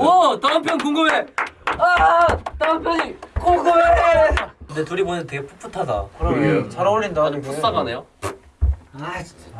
오 다음 편 궁금해. 아 다음 편이 궁금해. 근데 둘이 보는데 되게 풋풋하다. 그러게 잘 어울린다 아주 풋사가네요. 아 진짜.